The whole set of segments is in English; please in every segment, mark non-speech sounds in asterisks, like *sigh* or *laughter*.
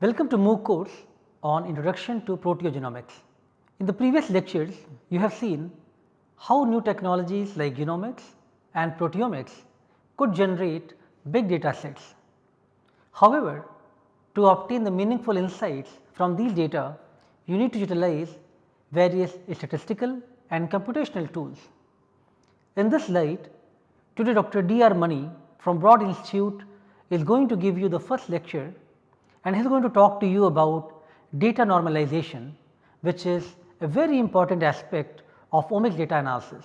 Welcome to MOOC course on Introduction to Proteogenomics. In the previous lectures, you have seen how new technologies like genomics and proteomics could generate big data sets. However, to obtain the meaningful insights from these data, you need to utilize various statistical and computational tools. In this slide, today Dr. D. R. Mani from Broad Institute is going to give you the first lecture and he is going to talk to you about data normalization which is a very important aspect of omics data analysis.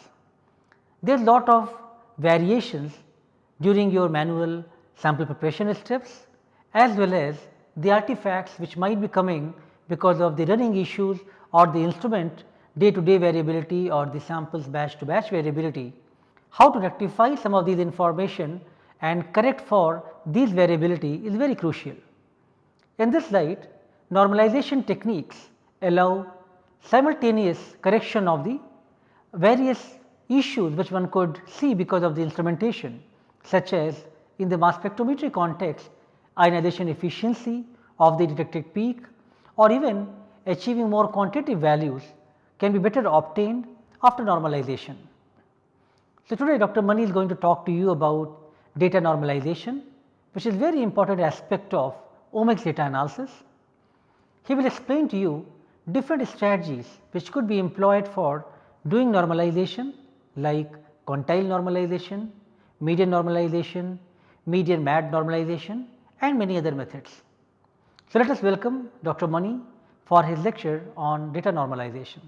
There is lot of variations during your manual sample preparation steps as well as the artifacts which might be coming because of the running issues or the instrument day to day variability or the samples batch to batch variability. How to rectify some of these information and correct for these variability is very crucial. In this slide normalization techniques allow simultaneous correction of the various issues which one could see because of the instrumentation such as in the mass spectrometry context ionization efficiency of the detected peak or even achieving more quantitative values can be better obtained after normalization. So, today Dr. Mani is going to talk to you about data normalization which is very important aspect of omics data analysis. He will explain to you different strategies which could be employed for doing normalization like quantile normalization, median normalization, median MAD normalization and many other methods. So, let us welcome Dr. Mani for his lecture on data normalization.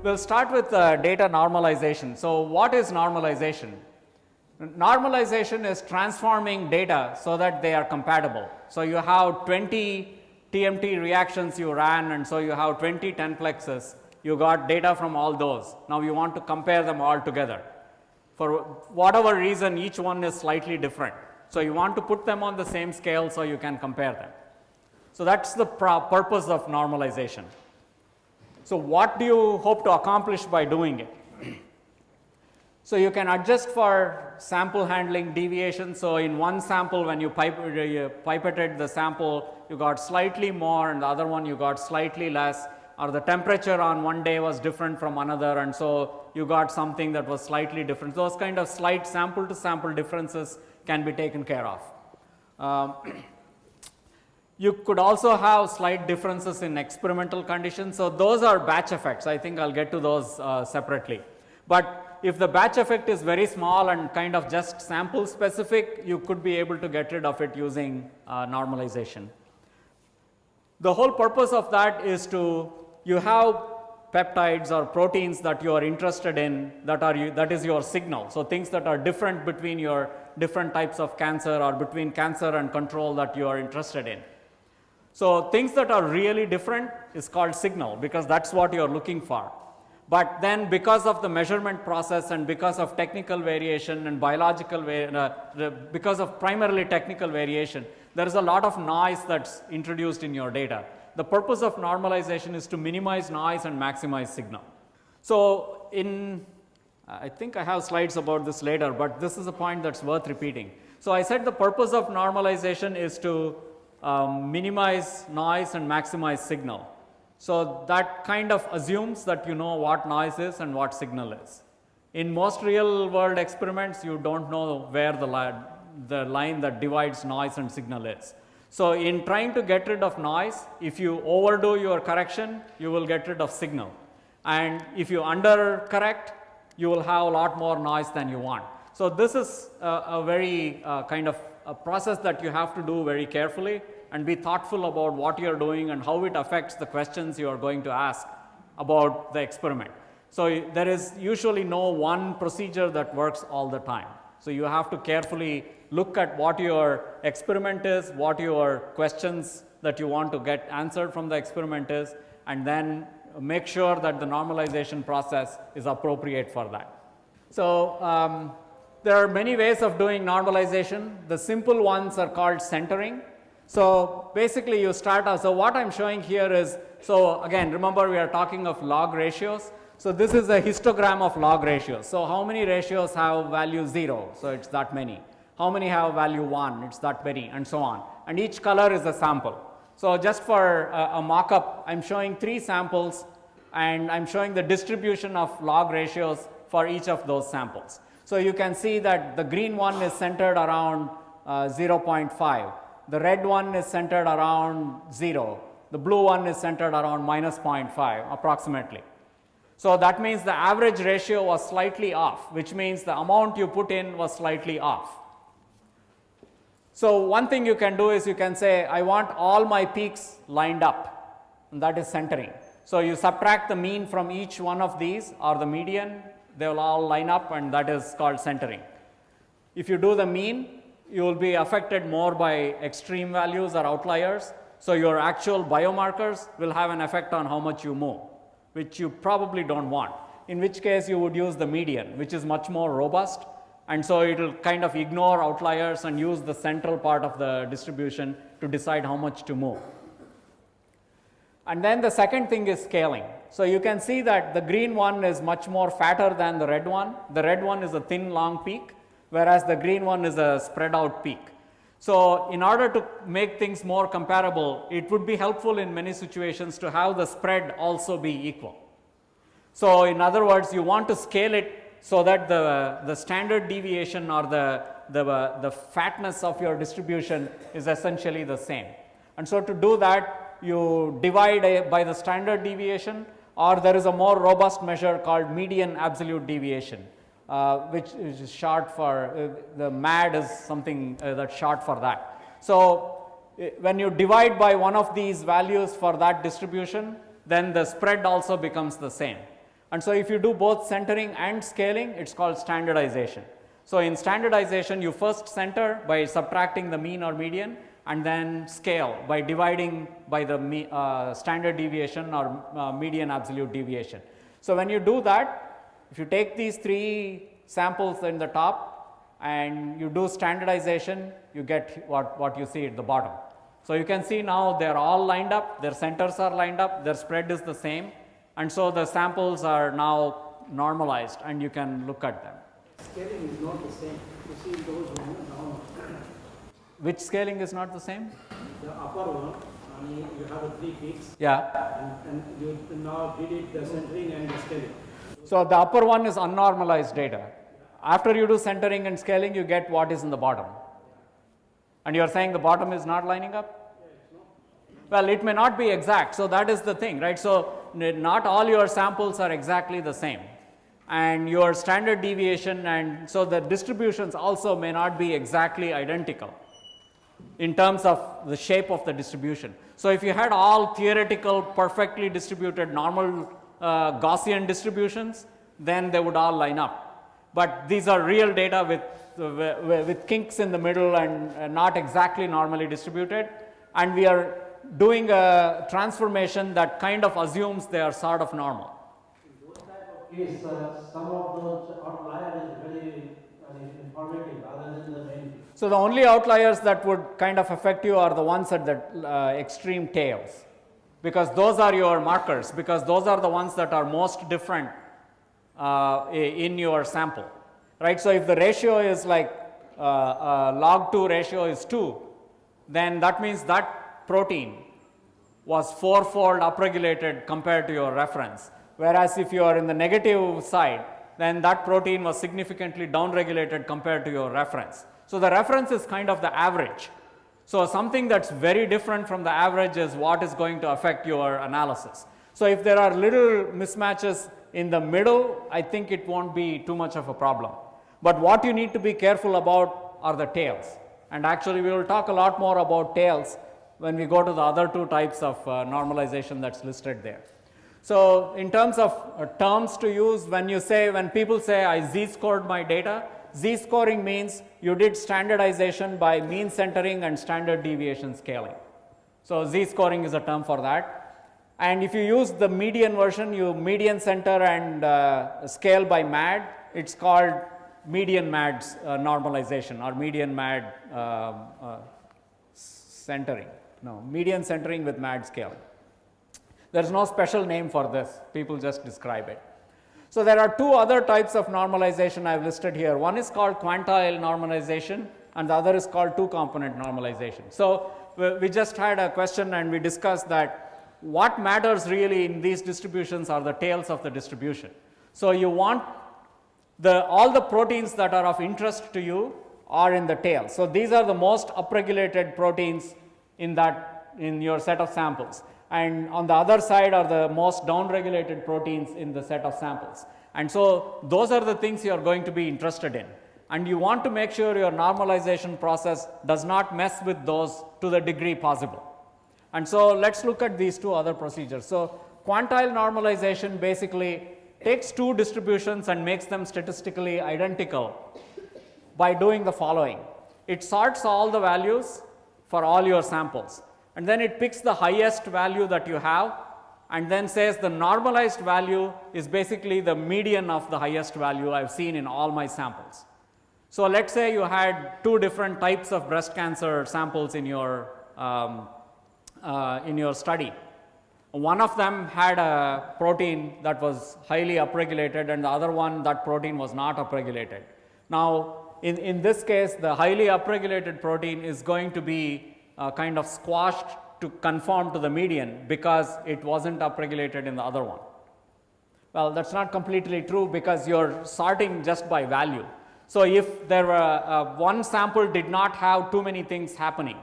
We will start with uh, data normalization. So, what is normalization? Normalization is transforming data so that they are compatible. So, you have 20 TMT reactions you ran and so you have 20 10 plexes, you got data from all those. Now, you want to compare them all together. For whatever reason each one is slightly different. So, you want to put them on the same scale so you can compare them. So, that is the purpose of normalization. So, what do you hope to accomplish by doing it? so, you can adjust for sample handling deviation. So, in one sample when you, pipe, you pipetted the sample you got slightly more and the other one you got slightly less or the temperature on one day was different from another and so you got something that was slightly different. Those kind of slight sample to sample differences can be taken care of. Um, you could also have slight differences in experimental conditions. So, those are batch effects I think I will get to those uh, separately. But if the batch effect is very small and kind of just sample specific you could be able to get rid of it using uh, normalization. The whole purpose of that is to you have peptides or proteins that you are interested in that are you, that is your signal. So, things that are different between your different types of cancer or between cancer and control that you are interested in. So, things that are really different is called signal because that is what you are looking for. But then because of the measurement process and because of technical variation and biological, uh, because of primarily technical variation, there is a lot of noise that is introduced in your data. The purpose of normalization is to minimize noise and maximize signal. So, in I think I have slides about this later, but this is a point that is worth repeating. So, I said the purpose of normalization is to um, minimize noise and maximize signal. So, that kind of assumes that you know what noise is and what signal is. In most real world experiments you do not know where the, li the line that divides noise and signal is. So, in trying to get rid of noise if you overdo your correction you will get rid of signal and if you under correct you will have a lot more noise than you want. So, this is a, a very uh, kind of a process that you have to do very carefully and be thoughtful about what you are doing and how it affects the questions you are going to ask about the experiment. So, there is usually no one procedure that works all the time. So, you have to carefully look at what your experiment is, what your questions that you want to get answered from the experiment is and then make sure that the normalization process is appropriate for that. So, um, there are many ways of doing normalization. The simple ones are called centering. So, basically you start. So, what I am showing here is, so again remember we are talking of log ratios. So this is a histogram of log ratios. So how many ratios have value 0? So it's that many. How many have value 1? It's that many and so on. And each color is a sample. So just for a, a mock-up, I'm showing three samples and I'm showing the distribution of log ratios for each of those samples. So you can see that the green one is centered around uh, 0.5, the red one is centered around 0, the blue one is centered around minus 0.5 approximately. So that means the average ratio was slightly off, which means the amount you put in was slightly off. So one thing you can do is you can say, I want all my peaks lined up, and that is centering. So you subtract the mean from each one of these or the median, they will all line up and that is called centering. If you do the mean, you will be affected more by extreme values or outliers. So your actual biomarkers will have an effect on how much you move, which you probably don't want. In which case you would use the median, which is much more robust and so it will kind of ignore outliers and use the central part of the distribution to decide how much to move. And then the second thing is scaling. So you can see that the green one is much more fatter than the red one. The red one is a thin long peak, whereas the green one is a spread out peak. So in order to make things more comparable, it would be helpful in many situations to have the spread also be equal. So in other words, you want to scale it so that the, the standard deviation or the, the, uh, the fatness of your distribution is essentially the same. And so to do that, you divide by the standard deviation or there is a more robust measure called median absolute deviation, uh, which is short for, uh, the MAD is something uh, short for that. So uh, when you divide by one of these values for that distribution, then the spread also becomes the same. And so if you do both centering and scaling, it's called standardization. So in standardization, you first center by subtracting the mean or median and then scale by dividing by the me, uh, standard deviation or uh, median absolute deviation. So when you do that, if you take these three samples in the top and you do standardization, you get what, what you see at the bottom. So you can see now they're all lined up, their centers are lined up, their spread is the same and so the samples are now normalized and you can look at them. Scaling is not the same. You see those. Which scaling is not the same? The upper one, I mean, you have the three peaks Yeah. and, and you now did it the centering and the scaling. So the upper one is unnormalized data. After you do centering and scaling, you get what is in the bottom. And you are saying the bottom is not lining up? Well, it may not be exact. So that is the thing, right? So not all your samples are exactly the same and your standard deviation and so the distributions also may not be exactly identical in terms of the shape of the distribution. So if you had all theoretical perfectly distributed normal uh, Gaussian distributions, then they would all line up. But these are real data with, uh, with kinks in the middle and uh, not exactly normally distributed and we are doing a transformation that kind of assumes they are sort of normal. Those type of case, some of those very So the only outliers that would kind of affect you are the ones at the uh, extreme tails because those are your markers because those are the ones that are most different uh, in your sample, right? So if the ratio is like uh, uh, log 2 ratio is 2, then that means that protein was fourfold upregulated compared to your reference. Whereas if you are in the negative side, then that protein was significantly downregulated compared to your reference. So the reference is kind of the average. So something that's very different from the average is what is going to affect your analysis. So if there are little mismatches in the middle, I think it won't be too much of a problem. But what you need to be careful about are the tails. And actually we will talk a lot more about tails when we go to the other two types of uh, normalization that's listed there. So in terms of uh, terms to use, when you say, when people say I z-scored my data, z-scoring means you did standardization by mean centering and standard deviation scaling. So z-scoring is a term for that. And if you use the median version, you median center and uh, scale by MAD, it's called median MAD uh, normalization or median MAD um, uh, centering. No, median centering with MAD scale. There is no special name for this, people just describe it. So, there are two other types of normalization I have listed here. One is called quantile normalization and the other is called two component normalization. So, we, just had a question and we discussed that what matters really in these distributions are the tails of the distribution. So, you want the all the proteins that are of interest to you are in the tail. So, these are the most upregulated proteins in that in your set of samples and on the other side are the most downregulated proteins in the set of samples. And so, those are the things you are going to be interested in and you want to make sure your normalization process does not mess with those to the degree possible. And so, let us look at these two other procedures. So, quantile normalization basically takes two distributions and makes them statistically identical by doing the following. It sorts all the values for all your samples and then it picks the highest value that you have and then says the normalized value is basically the median of the highest value I have seen in all my samples. So, let us say you had two different types of breast cancer samples in your, um, uh, in your study. One of them had a protein that was highly upregulated and the other one that protein was not upregulated. Now, in, in this case the highly upregulated protein is going to be uh, kind of squashed to conform to the median because it was not upregulated in the other one. Well, that is not completely true because you are sorting just by value. So, if there were uh, one sample did not have too many things happening.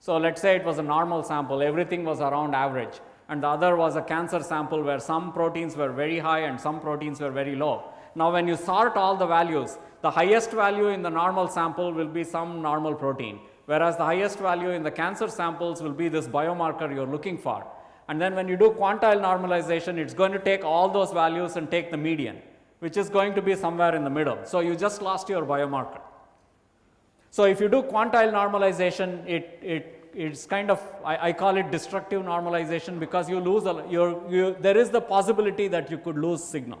So, let us say it was a normal sample, everything was around average and the other was a cancer sample where some proteins were very high and some proteins were very low. Now, when you sort all the values, the highest value in the normal sample will be some normal protein, whereas the highest value in the cancer samples will be this biomarker you are looking for. And then when you do quantile normalization, it is going to take all those values and take the median which is going to be somewhere in the middle. So, you just lost your biomarker. So, if you do quantile normalization, it, it it's kind of I, I, call it destructive normalization because you lose a, you, there is the possibility that you could lose signal.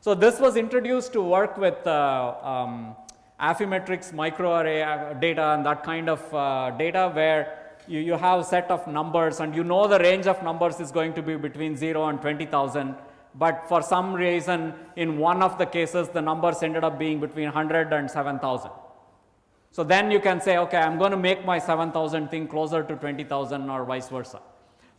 So, this was introduced to work with uh, um, Affymetrix microarray uh, data and that kind of uh, data where you, you have a set of numbers and you know the range of numbers is going to be between 0 and 20,000 but for some reason in one of the cases the numbers ended up being between 100 and 7000. So, then you can say okay I am going to make my 7000 thing closer to 20,000 or vice versa.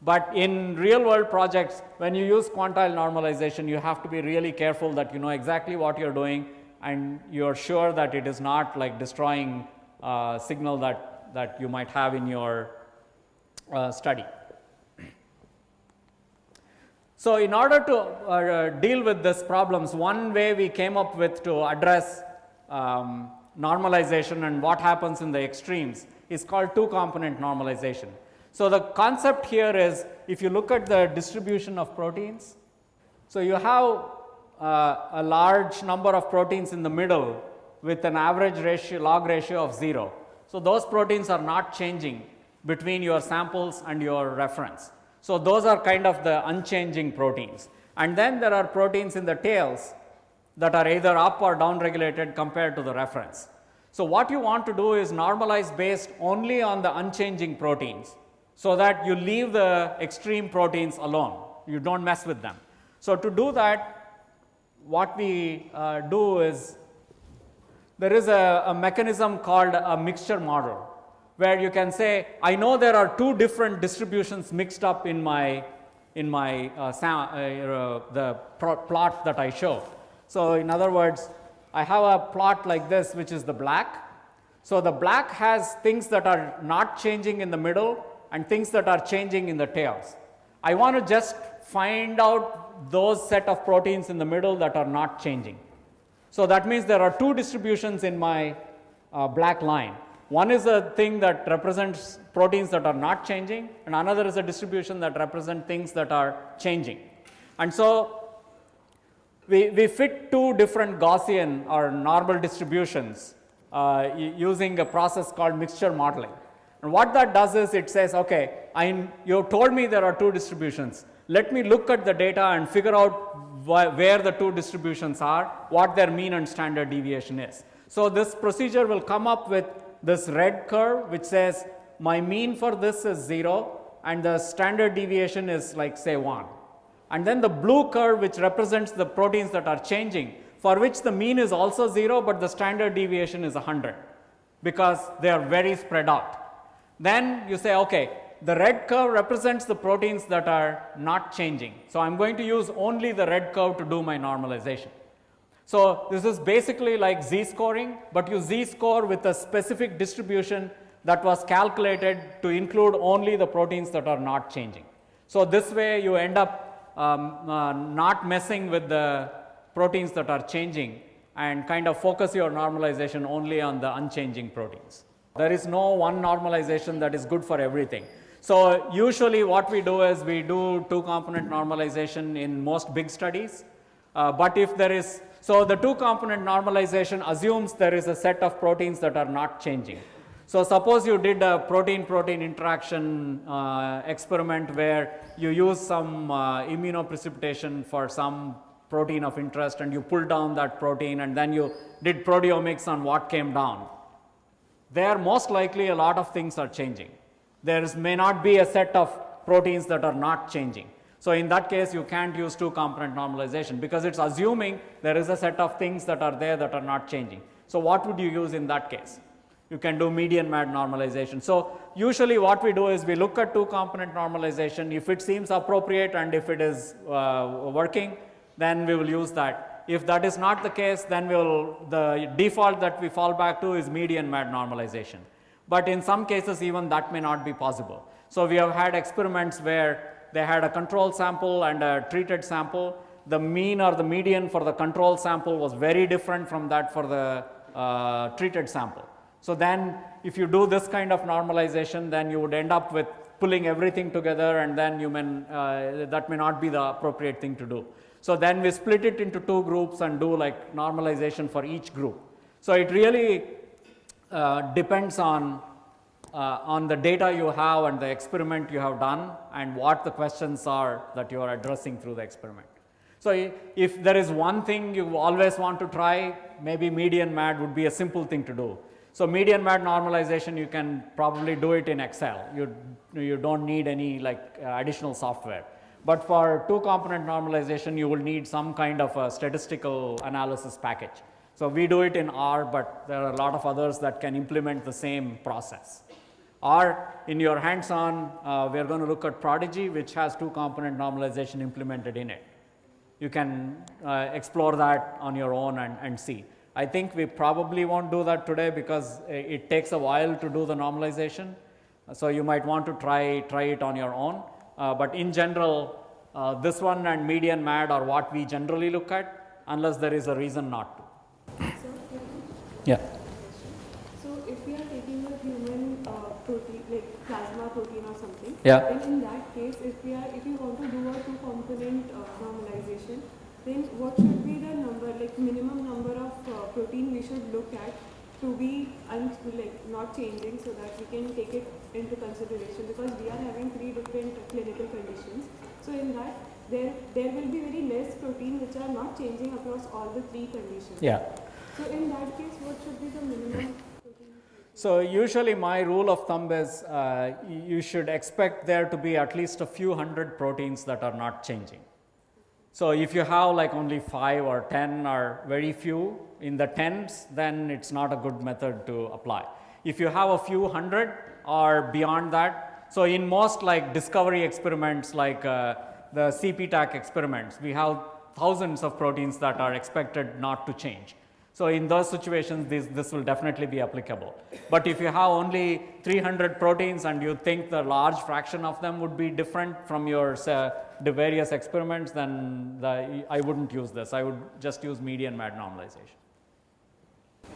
But in real world projects when you use quantile normalization you have to be really careful that you know exactly what you are doing and you are sure that it is not like destroying uh, signal that, that you might have in your uh, study. So, in order to uh, deal with these problems, one way we came up with to address um, normalization and what happens in the extremes is called two component normalization. So, the concept here is if you look at the distribution of proteins, so you have uh, a large number of proteins in the middle with an average ratio log ratio of 0. So, those proteins are not changing between your samples and your reference. So, those are kind of the unchanging proteins and then there are proteins in the tails that are either up or down regulated compared to the reference. So, what you want to do is normalize based only on the unchanging proteins, so that you leave the extreme proteins alone, you do not mess with them. So, to do that what we uh, do is there is a, a mechanism called a mixture model where you can say I know there are two different distributions mixed up in my in my uh, uh, uh the plot that I show. So, in other words I have a plot like this which is the black. So, the black has things that are not changing in the middle and things that are changing in the tails. I want to just find out those set of proteins in the middle that are not changing. So, that means there are two distributions in my uh, black line. One is a thing that represents proteins that are not changing and another is a distribution that represent things that are changing. And so, we, we fit two different Gaussian or normal distributions uh, using a process called mixture modeling. And what that does is it says, okay, I, you told me there are two distributions. Let me look at the data and figure out wh where the two distributions are, what their mean and standard deviation is. So, this procedure will come up with this red curve which says my mean for this is 0 and the standard deviation is like say 1. and then the blue curve which represents the proteins that are changing for which the mean is also 0, but the standard deviation is 100 because they are very spread out. Then you say okay the red curve represents the proteins that are not changing. So, I am going to use only the red curve to do my normalization. So, this is basically like z scoring, but you z score with a specific distribution that was calculated to include only the proteins that are not changing. So, this way you end up um, uh, not messing with the proteins that are changing and kind of focus your normalization only on the unchanging proteins. There is no one normalization that is good for everything. So, usually what we do is we do two component normalization in most big studies, uh, but if there is, so the two component normalization assumes there is a set of proteins that are not changing. So, suppose you did a protein protein interaction uh, experiment where you use some uh, immunoprecipitation for some protein of interest and you pull down that protein and then you did proteomics on what came down. There most likely a lot of things are changing there is may not be a set of proteins that are not changing. So, in that case you can't use two component normalization because it is assuming there is a set of things that are there that are not changing. So, what would you use in that case? You can do median mad normalization. So, usually what we do is we look at two component normalization if it seems appropriate and if it is uh, working then we will use that. If that is not the case then we will the default that we fall back to is median mad normalization but in some cases even that may not be possible. So, we have had experiments where they had a control sample and a treated sample. The mean or the median for the control sample was very different from that for the uh, treated sample. So, then if you do this kind of normalization then you would end up with pulling everything together and then you may uh, that may not be the appropriate thing to do. So, then we split it into two groups and do like normalization for each group. So, it really uh, depends on uh, on the data you have and the experiment you have done and what the questions are that you are addressing through the experiment. So, if there is one thing you always want to try maybe median MAD would be a simple thing to do. So, median MAD normalization you can probably do it in Excel you, you do not need any like uh, additional software. But for two component normalization you will need some kind of a statistical analysis package. So, we do it in R, but there are a lot of others that can implement the same process. Or in your hands on, uh, we are going to look at Protigy, which has two component normalization implemented in it. You can uh, explore that on your own and, and see. I think we probably won't do that today because it takes a while to do the normalization. So, you might want to try, try it on your own, uh, but in general uh, this one and median MAD are what we generally look at unless there is a reason not to. Yeah. So if we are taking a human uh, protein, like plasma protein or something, yeah. then in that case, if we are, if you want to do a two-component uh, normalization, then what should be the number, like minimum number of uh, protein we should look at to be like not changing so that we can take it into consideration because we are having three different clinical conditions. So in that there there will be very less protein which are not changing across all the three conditions. Yeah. So in that case, what should be the minimum? *laughs* So usually my rule of thumb is uh, you should expect there to be at least a few hundred proteins that are not changing. So if you have like only 5 or 10 or very few in the tens, then it's not a good method to apply. If you have a few hundred or beyond that, so in most like discovery experiments like uh, the CPTAC experiments, we have thousands of proteins that are expected not to change. So, in those situations this, this will definitely be applicable. But if you have only 300 proteins and you think the large fraction of them would be different from your uh, the various experiments then the, I would not use this, I would just use median MAD normalization.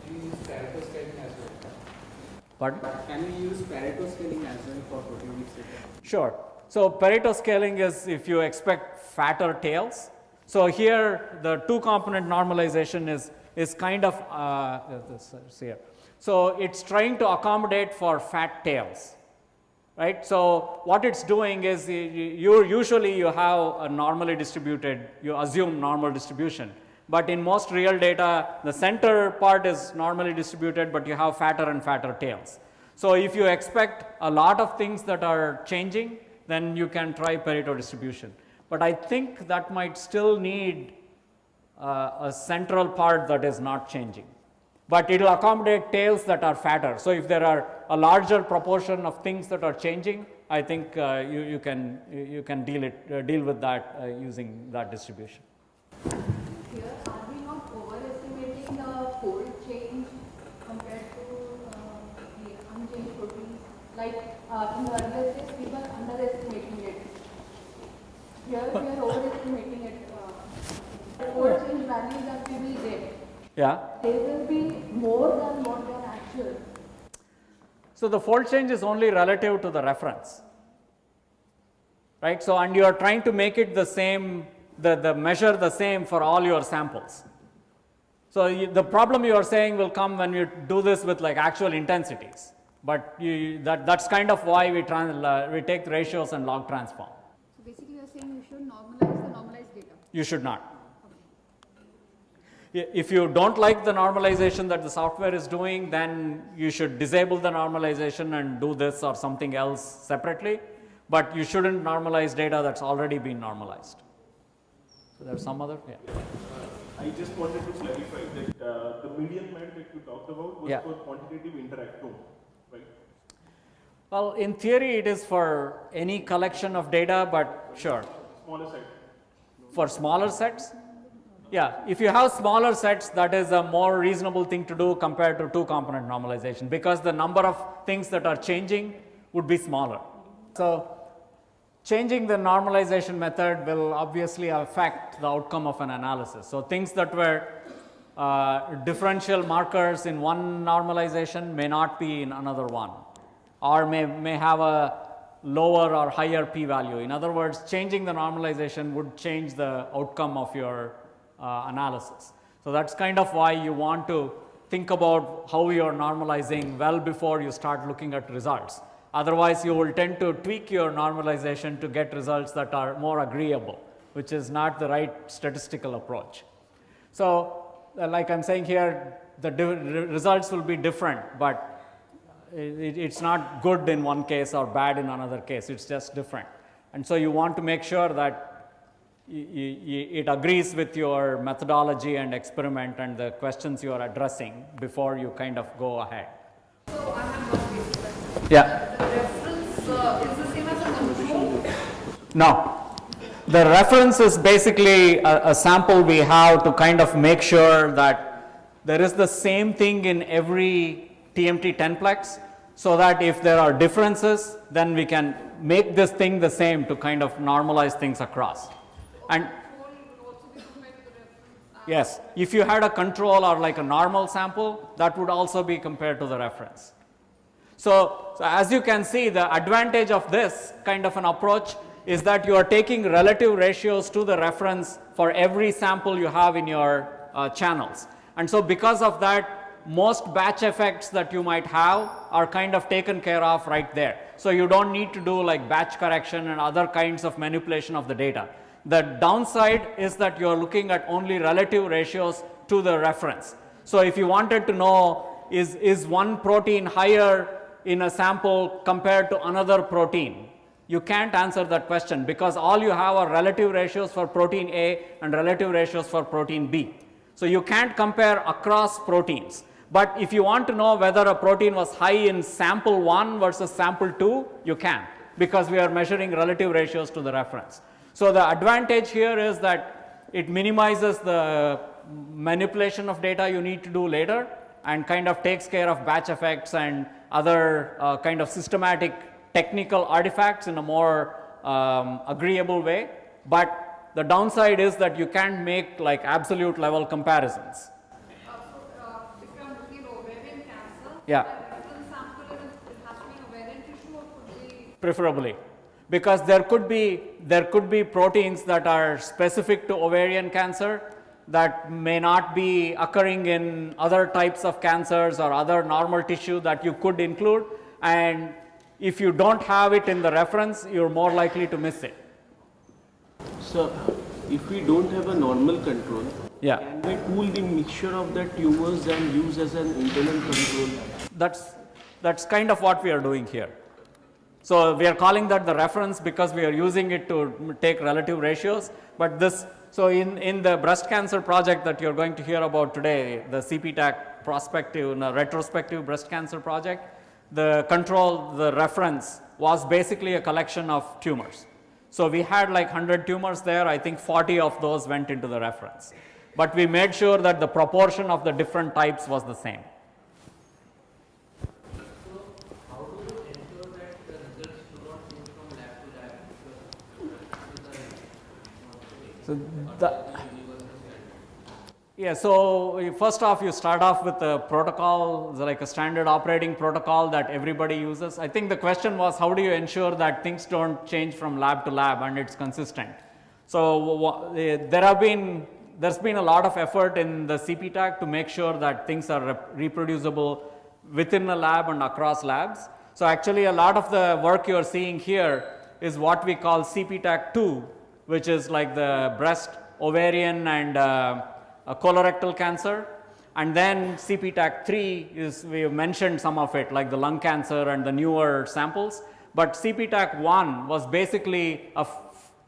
Can you use Pareto scaling as well? Pardon? Can we use Pareto scaling as well for proteomics data? Sure. So, Pareto scaling is if you expect fatter tails. So, here the two component normalization is is kind of uh, this here. So, it is trying to accommodate for fat tails right. So, what it is doing is you usually you have a normally distributed you assume normal distribution, but in most real data the center part is normally distributed, but you have fatter and fatter tails. So, if you expect a lot of things that are changing then you can try Pareto distribution. But I think that might still need uh, a central part that is not changing. But it will accommodate tails that are fatter. So, if there are a larger proportion of things that are changing, I think uh, you, you, can, you can deal, it, uh, deal with that uh, using that distribution. Like uh, in the earlier stage, we were underestimating it. Here, we are overestimating it. Uh, the value that we will get, Yeah. they will be more than what actual. So, the fold change is only relative to the reference, right. So, and you are trying to make it the same, the, the measure the same for all your samples. So, you, the problem you are saying will come when you do this with like actual intensities, but you, that, that's kind of why we, trans, uh, we take ratios and log transform. So basically you are saying you should normalize the normalized data. You should not. I- If you don't like the normalization that the software is doing, then you should disable the normalization and do this or something else separately. But you shouldn't normalize data that's already been normalized. So there's some other, yeah. I just wanted to clarify that uh, the median MAD that you talked about was Yeah. for quantitative interactome, right? Well, in theory, it is for any collection of data, but sure. Smaller set. For smaller sets? Yeah, if you have smaller sets, that is a more reasonable thing to do compared to two component normalization because the number of things that are changing would be smaller. So, changing the normalization method will obviously affect the outcome of an analysis. So, things that were uh, differential markers in one normalization may not be in another one or may, may have a lower or higher p value. In other words, changing the normalization would change the outcome of your uh, analysis. So, that is kind of why you want to think about how you are normalizing well before you start looking at results. Otherwise, you will tend to tweak your normalization to get results that are more agreeable, which is not the right statistical approach. So, uh, like I am saying here, the results will be different, but it, it's not good in one case or bad in another case, it's just different. And so, you want to make sure that y- y- y- it agrees with your methodology and experiment and the questions you are addressing before you kind of go ahead. So I have one question. Yeah. The reference uh, is the same as a. No. The reference is basically a, a sample we have to kind of make sure that there is the same thing in every TMT 10plex so that if there are differences, then we can make this thing the same to kind of normalize things across. And yes, if you had a control or like a normal sample, that would also be compared to the reference. So, so as you can see the advantage of this kind of an approach is that you are taking relative ratios to the reference for every sample you have in your uh, channels. And so because of that most batch effects that you might have are kind of taken care of right there. So you don't need to do like batch correction and other kinds of manipulation of the data. The downside is that you are looking at only relative ratios to the reference. So if you wanted to know is, is one protein higher in a sample compared to another protein, you can't answer that question because all you have are relative ratios for protein A and relative ratios for protein B. So you can't compare across proteins. But if you want to know whether a protein was high in sample 1 versus sample 2, you can because we are measuring relative ratios to the reference. So the advantage here is that it minimizes the manipulation of data you need to do later and kind of takes care of batch effects and other uh, kind of systematic technical artifacts in a more um, agreeable way. But the downside is that you can't make like absolute level comparisons. Uh, so uh, if I'm looking at ovarian cancer, Yeah. the reference sample is, it has to be an ovarian tissue or could be preferably. Because there could be there could be proteins that are specific to ovarian cancer that may not be occurring in other types of cancers or other normal tissue that you could include. And if you don't have it in the reference you're more likely to miss it. So, if we don't have a normal control, yeah can we pool the mixture of the tumors and use as an internal control? that's that's kind of what we are doing here So, we are calling that the reference because we are using it to take relative ratios, but this, so in, in the breast cancer project that you are going to hear about today, the CPTAC prospective, no, retrospective breast cancer project, the control, the reference was basically a collection of tumors. So, we had like 100 tumors there, I think 40 of those went into the reference. But we made sure that the proportion of the different types was the same. How do you ensure that the results do not change from lab to lab? So, the, yeah, so first off you start off with a protocol, like a standard operating protocol that everybody uses. I think the question was how do you ensure that things don't change from lab to lab and it's consistent. So, eh, there have been, there's been a lot of effort in the CPTAC to make sure that things are rep- reproducible within a lab and across labs. So, actually a lot of the work you are seeing here is what we call CPTAC 2, which is like the breast, ovarian and uh, colorectal cancer. And then CPTAC 3 is, we have mentioned some of it like the lung cancer and the newer samples. But CPTAC 1 was basically a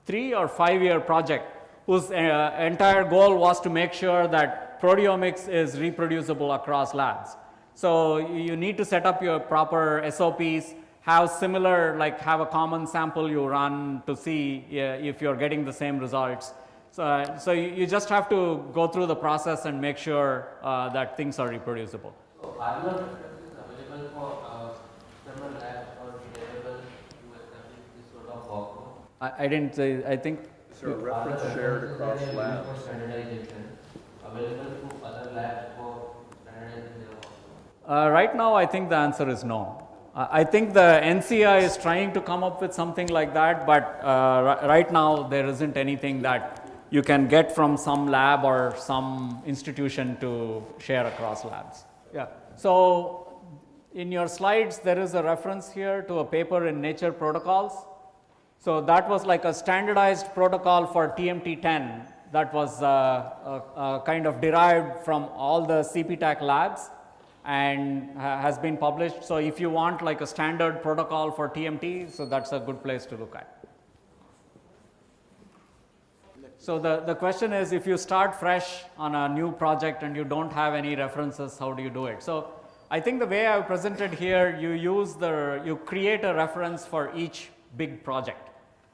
three or five year project whose uh, entire goal was to make sure that proteomics is reproducible across labs. So, you need to set up your proper SOPs, have similar like have a common sample you run to see uh, if you are getting the same results. So, uh, so you, you just have to go through the process and make sure uh, that things are reproducible. So are references available for uh, external labs or available to establish this sort of workflow? I, I didn't say, I think Is there a reference shared across labs? Available to other labs for standardizing? Uh, right now, I think the answer is no. Uh, I think the NCI is trying to come up with something like that, but uh, right now there isn't anything that you can get from some lab or some institution to share across labs. Yeah. So, in your slides, there is a reference here to a paper in Nature Protocols. So, that was like a standardized protocol for TMT10 that was uh, uh, uh, kind of derived from all the CPTAC labs and ha- has been published. So, if you want like a standard protocol for TMT, so that's a good place to look at. So, the, the question is if you start fresh on a new project and you don't have any references, how do you do it? So, I think the way I have presented here, you use the, you create a reference for each big project.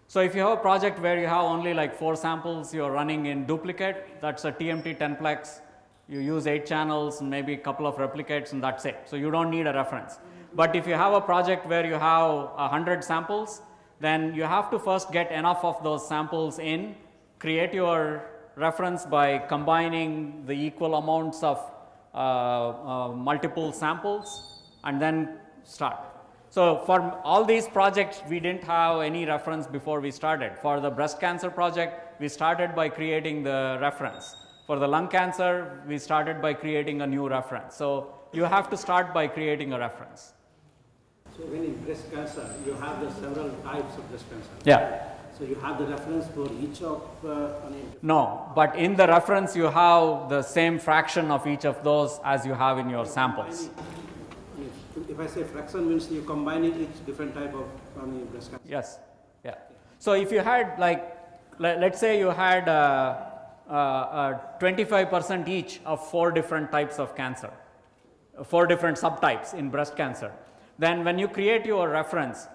So, if you have a project where you have only like four samples you are running in duplicate, that's a TMT 10plex. You use eight channels and maybe a couple of replicates and that's it. So, you don't need a reference. But if you have a project where you have a hundred samples, then you have to first get enough of those samples in, create your reference by combining the equal amounts of uh, uh, multiple samples and then start. So, for all these projects, we didn't have any reference before we started. For the breast cancer project, we started by creating the reference. For the lung cancer, we started by creating a new reference. So, you have to start by creating a reference. So when in breast cancer, you have the several types of breast cancer. Yeah. So you have the reference for each of, uh, No, but in the reference, you have the same fraction of each of those as you have in your samples. I if I say fraction means you're combining each different type of, breast cancer. Yes, yeah. So if you had like, let, let's say you had uh, uh, uh, 25% each of four different types of cancer, uh, four different subtypes in breast cancer, then when you create your reference,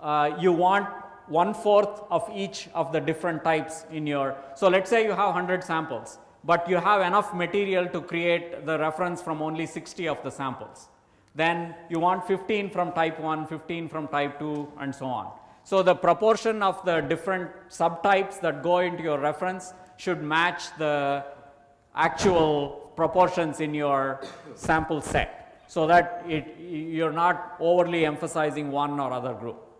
uh, you want one fourth of each of the different types in your. So let's say you have 100 samples, but you have enough material to create the reference from only 60 of the samples. Then you want 15 from type 1, 15 from type 2, and so on. So the proportion of the different subtypes that go into your reference should match the actual proportions in your sample set so that it, you're not overly emphasizing one or other group.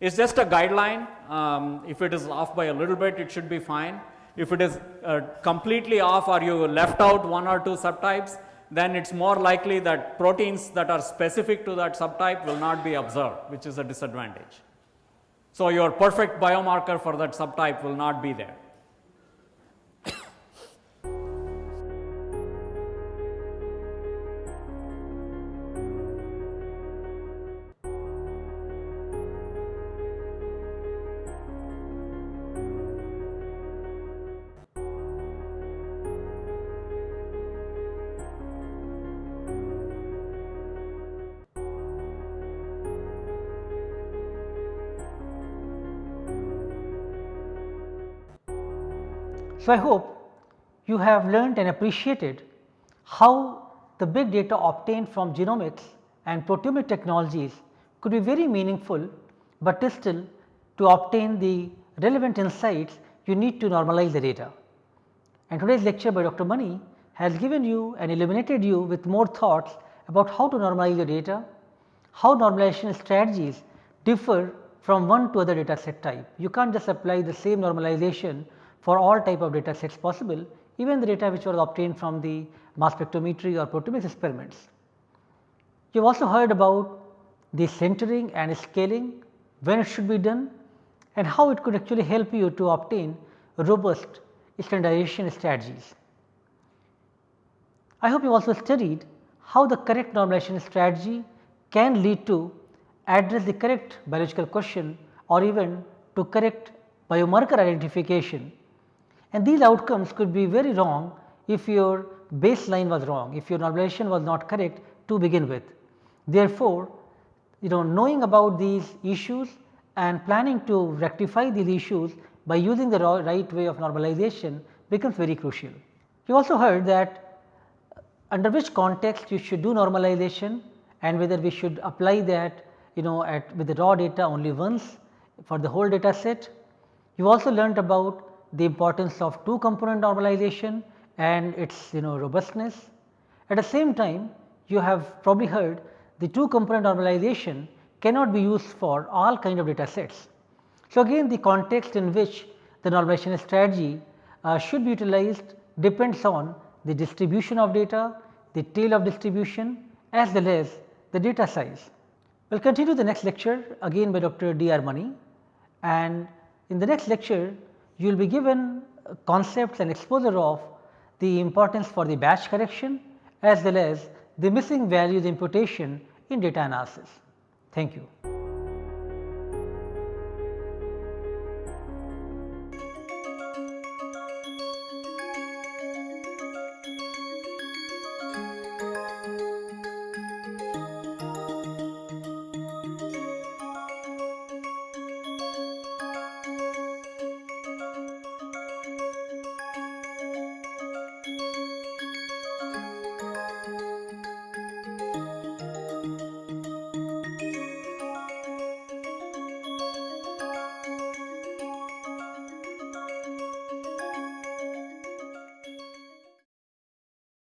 It's just a guideline. Um, if it is off by a little bit, it should be fine. If it is uh, completely off or you left out one or two subtypes, then it's more likely that proteins that are specific to that subtype will not be observed, which is a disadvantage. So, your perfect biomarker for that subtype will not be there. So, I hope you have learned and appreciated how the big data obtained from genomics and proteomic technologies could be very meaningful, but still to obtain the relevant insights you need to normalize the data. And today's lecture by Dr. Mani has given you and illuminated you with more thoughts about how to normalize your data, how normalization strategies differ from one to other data set type. You can't just apply the same normalization for all type of data sets possible, even the data which was obtained from the mass spectrometry or proteomics experiments. You have also heard about the centering and scaling, when it should be done and how it could actually help you to obtain robust standardization strategies. I hope you also studied how the correct normalization strategy can lead to address the correct biological question or even to correct biomarker identification. And these outcomes could be very wrong if your baseline was wrong, if your normalization was not correct to begin with. Therefore, you know knowing about these issues and planning to rectify these issues by using the right way of normalization becomes very crucial. You also heard that under which context you should do normalization and whether we should apply that you know at with the raw data only once for the whole data set. You also learnt about the importance of two component normalization and its you know robustness. At the same time you have probably heard the two component normalization cannot be used for all kind of data sets. So, again the context in which the normalization strategy uh, should be utilized depends on the distribution of data, the tail of distribution as well as the data size. We will continue the next lecture again by Dr. D. R. Mani and in the next lecture you will be given concepts and exposure of the importance for the batch correction as well as the missing values imputation in data analysis. Thank you.